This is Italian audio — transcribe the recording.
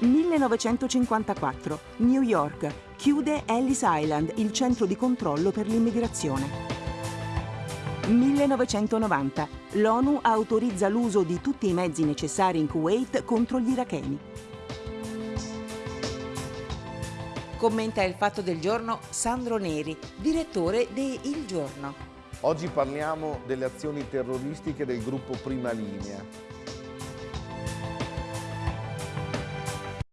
1954. New York. Chiude Ellis Island, il centro di controllo per l'immigrazione. 1990. L'ONU autorizza l'uso di tutti i mezzi necessari in Kuwait contro gli iracheni. Commenta il fatto del giorno Sandro Neri, direttore di Il Giorno. Oggi parliamo delle azioni terroristiche del gruppo Prima Linea.